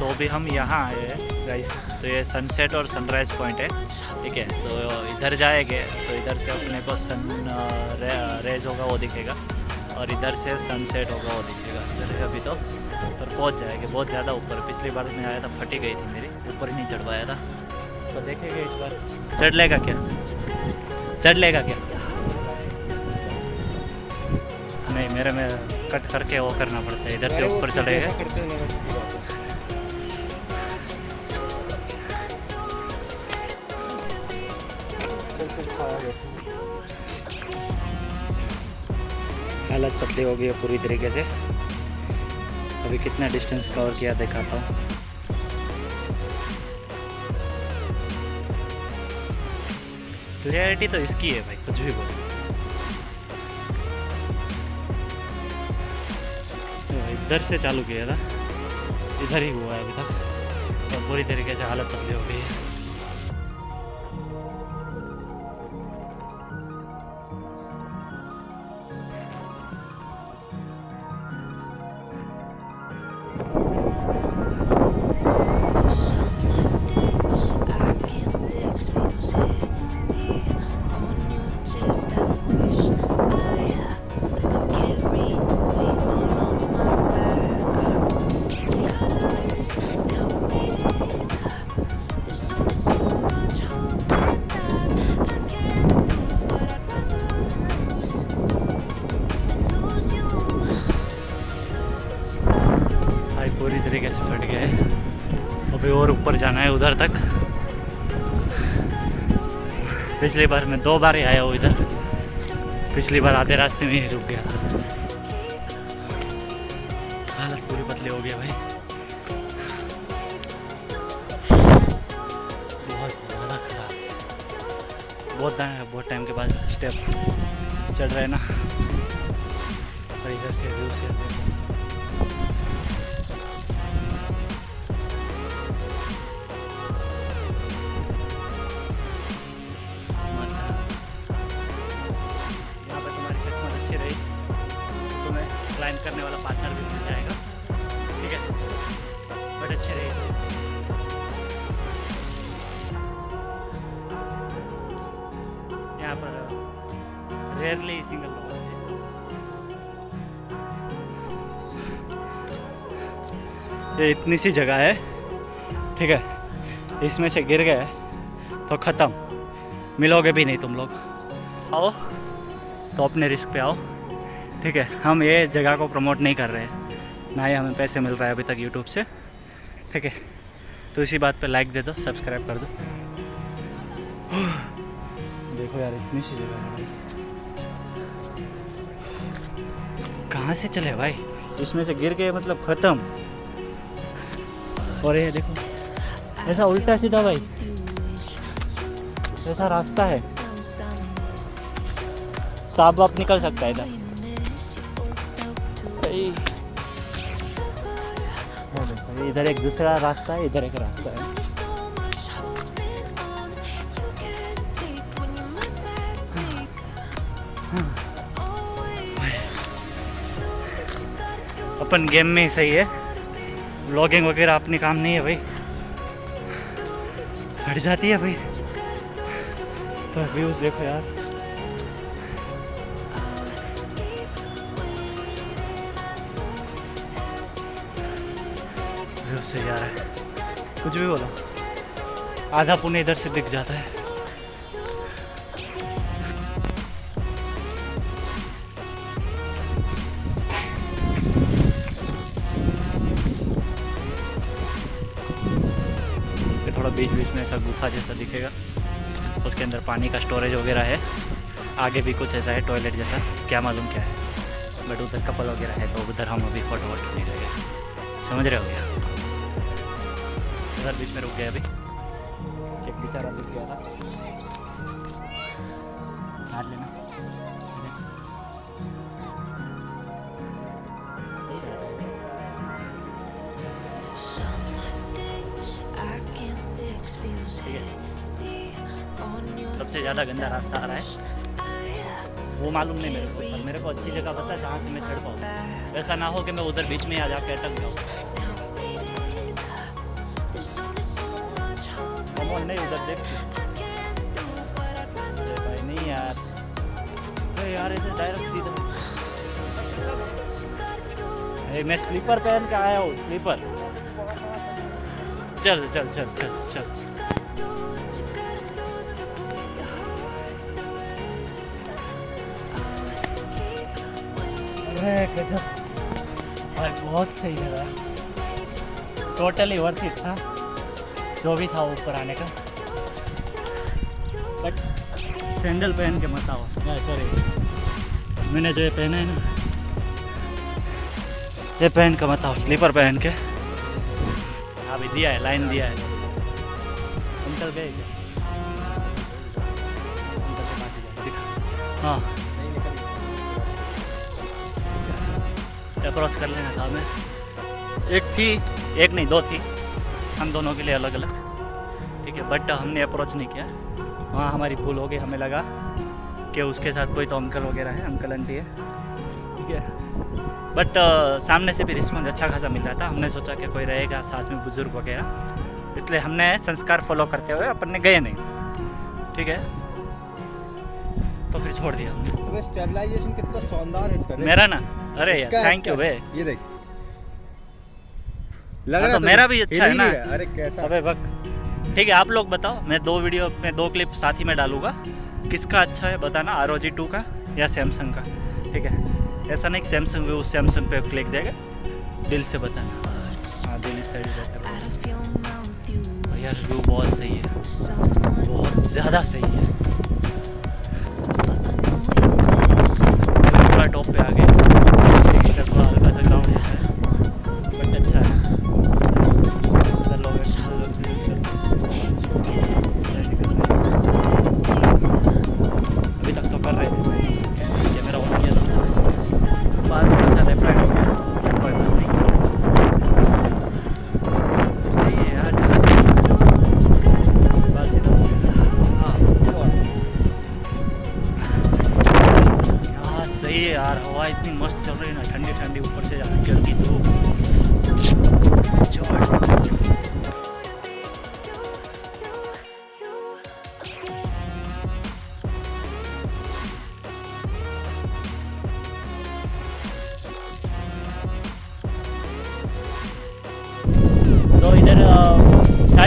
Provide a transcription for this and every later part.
तो अभी हम यहाँ आए हैं गाइस तो ये सनसेट और सनराइज पॉइंट है ठीक है? तो इधर जाएँगे तो इधर से अपने को सन रे, रेज होगा वो दिखेगा. और इधर से सनसेट होगा वो दिखेगा. इधर है अभी तो पर पहुँच जाएँगे बहुत ज़्यादा ऊपर. पिछली बार मैं आया था फटी गई थी मेरी ऊपर ही नहीं चढ़ पाया था. तो देखेंगे इस बार. चढ़ लेगा क्या? चढ़ लेगा क्या? नहीं मेरे में कट करके वो करना पड़ता है इधर से ऊपर चलेगा हालत पतली हो गई है पूरी तरीके से। अभी कितना डिस्टेंस कवर किया दिखाता हूँ। क्लियरिटी तो इसकी है भाई, कुछ भी बोलो। इधर से चालू किया था। इधर ही हुआ है अभी तक। तो पूरी तरीके से हालत पतली हो गई है। पूरी तरीके से फट गए अभी और ऊपर जाना है उधर तक। पिछली बार मैं दो बार ही आया हूँ इधर। पिछली बार आधे रास्ते में ही रुक गया। हालत पूरी पतली हो गया भाई। बहुत ज़्यादा खराब। बहुत बहुत टाइम के बाद स्टेप चढ़ रहे हैं ना। और इधर से व्यू से यहाँ पर रेयरली सिंगल लोग होते हैं ये इतनी सी जगह है। ठीक है। इसमें से गिर गए। तो ख़त्म। मिलोगे भी नहीं तुम लोग। आओ। तो अपने रिस्क पे आओ। ठीक है। हम ये जगह को प्रमोट नहीं कर रहे हैं। ना ही हमें पैसे मिल रहा है अभी तक यूट्यूब से। ठीक है। तो इसी बात पे लाइक दे दो सब्सक्राइब कर दो। देखो यार इतनी सी जगह है। भाई कहाँ से चले भाई? इसमें से गिर गए मतलब ख़त्म। और ये देखो ऐसा उल्टा सीधा भाई। ऐसा रास्ता है। सांप वाप निकल सकता है इधर। इधर एक दूसरा रास्ता है इधर एक रास्ता है। अपन गेम में ही सही है। व्लॉगिंग वगैरह अपने काम नहीं है भाई। हट जाती है भाई। पर व्यूज़ देखो यार। सही आ रहा है। कुछ भी बोलो। आधा पुणे इधर से दिख जाता है। थोड़ा बीच बीच में ऐसा गुफा जैसा दिखेगा। उसके अंदर पानी का स्टोरेज वगैरह है। आगे भी कुछ ऐसा है टॉयलेट जैसा। क्या मालूम क्या है। बट उधर कपल वगैरह है तो उधर हम अभी फ़ोटो वोटो नहीं लगे समझ रहे हो गया उधर बीच में रुक गया अभी। एक बेचारा दिख गया था। सबसे ज़्यादा गंदा रास्ता आ रहा है। वो मालूम नहीं मेरे को, पर मेरे को अच्छी जगह पता है जहाँ से मैं चढ़ पाऊँ। ऐसा ना हो कि मैं उधर बीच में आ जाके अटक जाऊँ। नहीं, उधर देख। भाई, नहीं यार। अरे यार, ऐसे डायरेक्ट सीधा। अरे, मैं स्लीपर पहन के आया हूँ, स्लीपर। चल चल चल चल चल। गजब भाई बहुत सही लगा। टोटली वर्थ इट था जो भी था ऊपर आने का। बट सैंडल पहन के मत आओ। सॉरी मैंने जो ये पहना है ना, ये पहन के मत आओ स्लीपर पहन के। अभी दिया है लाइन दिया है। अंकल पास ही। अप्रोच कर लेना था हमें। एक थी, एक नहीं, दो थी। हम दोनों के लिए अलग अलग ठीक है बट हमने अप्रोच नहीं किया। वहाँ हमारी भूल हो गई, हमें लगा कि उसके साथ कोई तो अंकल वगैरह है, अंकल आंटी है। ठीक है। बट सामने से भी रिस्पॉन्स अच्छा खासा मिल रहा था। हमने सोचा कि कोई रहेगा साथ में बुज़ुर्ग वगैरह। इसलिए हमने संस्कार फॉलो करते हुए अपन ने गए नहीं। ठीक है। तो फिर छोड़ दिया। स्टेबलाइजेशन कितना शानदार है इसका मेरा ना? अरे यार थैंक यू। बे ये देख। लग हाँ, रहा तो मेरा भी अच्छा है ना। अरे कैसा? अबे बक। ठीक है आप लोग बताओ मैं दो वीडियो में दो क्लिप साथ ही में डालूँगा। किसका अच्छा है बताना? आर ओ जी टू का या सैमसंग का? ठीक है? ऐसा नहीं कि सैमसंग भी उस सैमसंग पे क्लिक देगा। दिल से बताना। हाँ दिल से यार व्यू बहुत सही है। बहुत ज़्यादा सही है। पूरा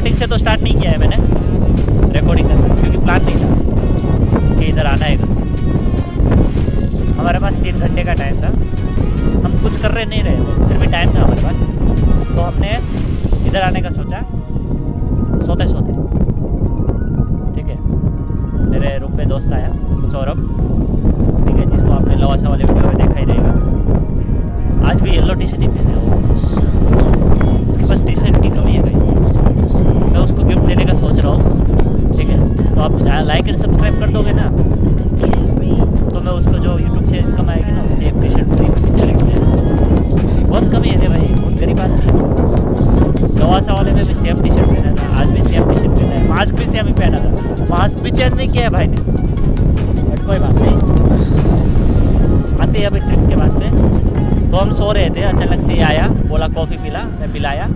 स्टार्टिंग से तो स्टार्ट नहीं किया है मैंने। रिकॉर्डिंग करना क्योंकि प्लान नहीं था। कि इधर आना है हमारे पास तीन घंटे का टाइम था। हम कुछ कर रहे नहीं रहे। फिर भी टाइम था हमारे पास। तो हमने इधर आने का सोचा। सोते सोते ठीक है। मेरे रूम पे दोस्त आया, सौरभ। ठीक है, जिसको आपने लवासा वाले वीडियो में देखा ही रहेगा। आज भी येलो टी शर्ट ही पहने उसके पास टी शर्ट की कमी है गाइस मैं उसको गिफ्ट देने का सोच रहा हूँ ठीक है तो आप लाइक एंड सब्सक्राइब कर दोगे ना? तो मैं उसको जो यूट्यूब से इनकम आएगी ना, उससे एक टी शर्ट फ्री बहुत कमी है भाई बहुत गरीब आदमी। गवासा वाले में भी सेम टी शर्ट पहना था, आज भी सेम टी शर्ट पहना है मास्क भी सेम ही पहना था। मास्क भी चेंज नहीं किया है भाई ने। बट कोई बात नहीं। आते हैं अभी ट्रिप के बाद में। तो हम सो रहे थे, अचानक से आया, बोला कॉफ़ी पिला, मैं पिलाया।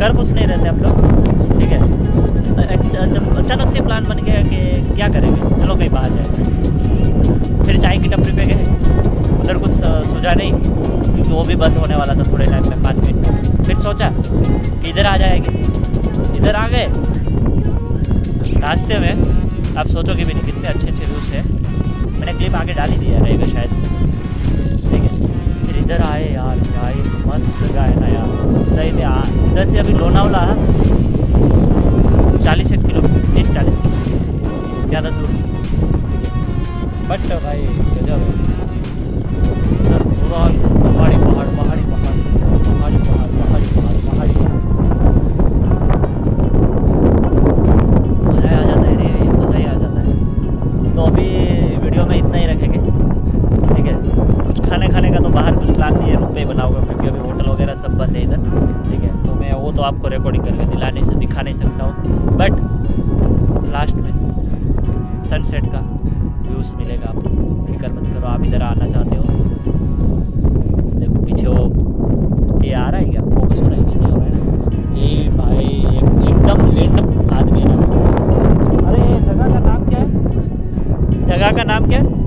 कर कुछ नहीं रहते हम लोग। ठीक है। जब अचानक से प्लान बन गया कि क्या करेंगे? चलो कहीं बाहर जाए फिर चाय की टपरी पे गए। उधर कुछ सूझा नहीं, क्योंकि वो भी बंद होने वाला था थोड़े टाइम में, पाँच मिनट फिर सोचा कि इधर आ जाएगी। इधर आ गए। रास्ते में आप सोचोगे भी कितने अच्छे अच्छे व्यूज़ है। मैंने क्लिप आगे डाल ही दिया, रहेगा शायद। ठीक है। फिर इधर आए यार मस्त जगह है ना यार। सही में इधर से अभी लोनावला चालीस एक किलोमीटर तीस चालीस किलोमीटर ज़्यादा दूर। बट भाई गजब है। आपको रिकॉर्डिंग करके दिला नहीं दिखा नहीं सकता हूँ। बट लास्ट में सनसेट का व्यूज़ मिलेगा आपको। फ़िक्र मत करो आप इधर आना चाहते हो। देखो पीछे वो ये आ रहा है क्या? फोकस हो रहा है कि नहीं हो रहा है ना? ये भाई एक, एकदम लैंड आदमी है ना? अरे जगह का नाम क्या है? जगह का नाम क्या है?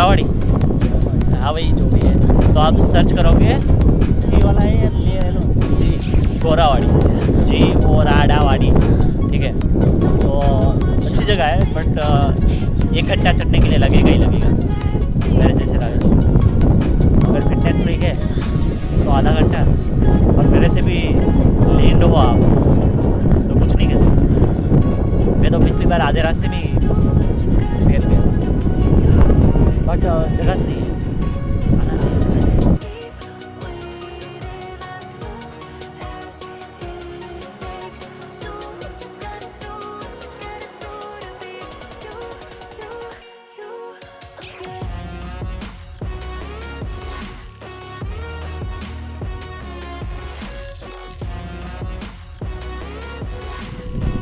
क्या हाँ भाई, जो भी है। तो आप सर्च करोगे वाला है ले लो जी, गोरावाड़ी। जी ओ राडावाड़ी, ठीक है। तो अच्छी जगह है बट एक घंटा चढ़ने के लिए लगेगा ही लगेगा। मेरे जैसे लगे। तो अगर फिटनेस फ्रीक है तो आधा घंटा। और मेरे से भी लेंड हो आप। तो कुछ नहीं कहते। मैं तो पिछली बार आधे रास्ते में बट जगह सही है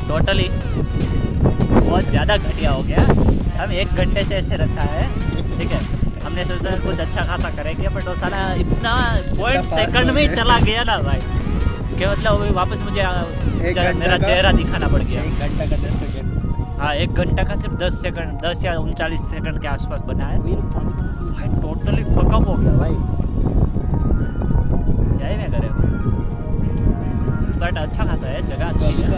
टोटली बहुत ज़्यादा घटिया हो गया। हम एक घंटे से ऐसे रखा है। ठीक है। हमने सोचा कुछ अच्छा खासा करेंगे बट वो साला इतना पॉइंट सेकंड में ही चला गया ना भाई। कि मतलब अभी वापस मुझे मेरा चेहरा दिखाना पड़ गया। एक घंटा का दस सेकंड हाँ एक घंटा का सिर्फ़ दस सेकंड दस या उनचालीस सेकंड के आसपास बना है। भाई टोटली फकअप हो गया भाई। क्या ही मैं करे? बट अच्छा खासा है जगह अच्छी है।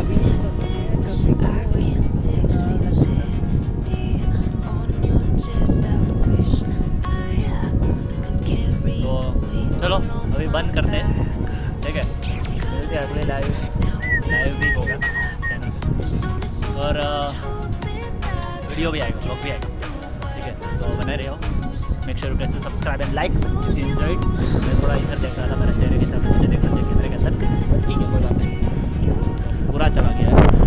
चलो, अभी बंद करते हैं। ठीक है? मिलते हैं, अगले लाइव लाइव भी होगा चैनल और वीडियो भी आएगा ब्लॉग भी आएगा। ठीक है तो बने रहे। हो मेक श्योर कैसे subscribe and like if you enjoyed मैं थोड़ा इधर देख रहा था मेरे चेहरे की तरफ़ मुझे देखना चाहिए कैमरे के अंदर ठीक है नहीं। पूरा चला गया है।